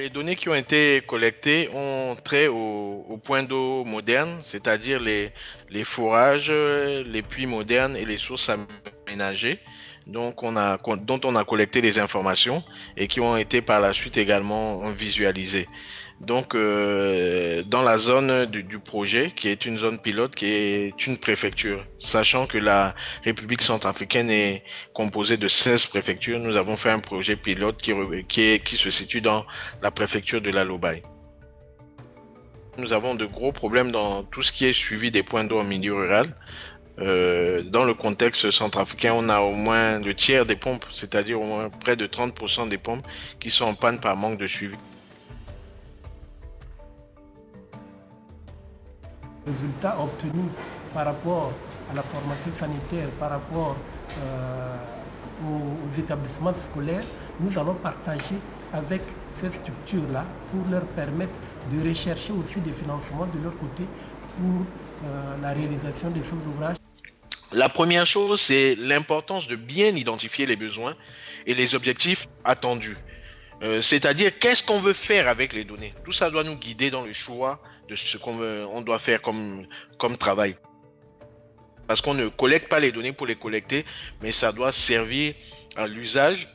Les données qui ont été collectées ont trait au, point d'eau moderne, c'est-à-dire les, forages, les puits modernes et les sources aménagées donc on a, dont on a collecté les informations et qui ont été par la suite également visualisées. Donc, euh, dans la zone du, projet, qui est une zone pilote, qui est une préfecture, sachant que la République centrafricaine est composée de 16 préfectures, nous avons fait un projet pilote qui, qui, se situe dans la préfecture de la Lobaye. Nous avons de gros problèmes dans tout ce qui est suivi des points d'eau en milieu rural. Euh, dans le contexte centrafricain, on a au moins le tiers des pompes, c'est-à-dire au moins près de 30% des pompes qui sont en panne par manque de suivi. résultats obtenus par rapport à la formation sanitaire, par rapport euh, aux, établissements scolaires, nous allons partager avec ces structures-là pour leur permettre de rechercher aussi des financements de leur côté pour euh, la réalisation de ces ouvrages. La première chose, c'est l'importance de bien identifier les besoins et les objectifs attendus. Euh, c'est-à-dire, qu'est-ce qu'on veut faire avec les données? Tout ça doit nous guider dans le choix de ce qu'on doit faire comme, comme travail. Parce qu'on ne collecte pas les données pour les collecter, mais ça doit servir à l'usage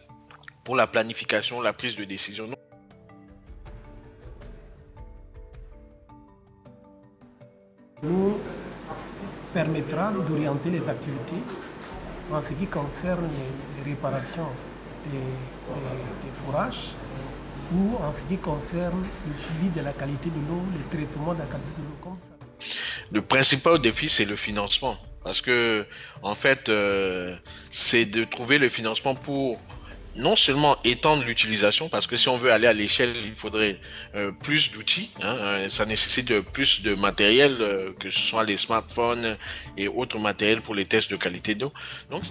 pour la planification, la prise de décision. Permettra d'orienter les activités en ce qui concerne les réparations des, fourrages ou en ce qui concerne le suivi de la qualité de l'eau, le traitement de la qualité de l'eau. Le principal défi, c'est le financement. Parce que, en fait, euh, c'est de trouver le financement pour non seulement étendre l'utilisation, parce que si on veut aller à l'échelle, il faudrait euh, plus d'outils. Hein, euh, ça nécessite plus de matériel, que ce soit les smartphones et autres matériels pour les tests de qualité d'eau. Donc,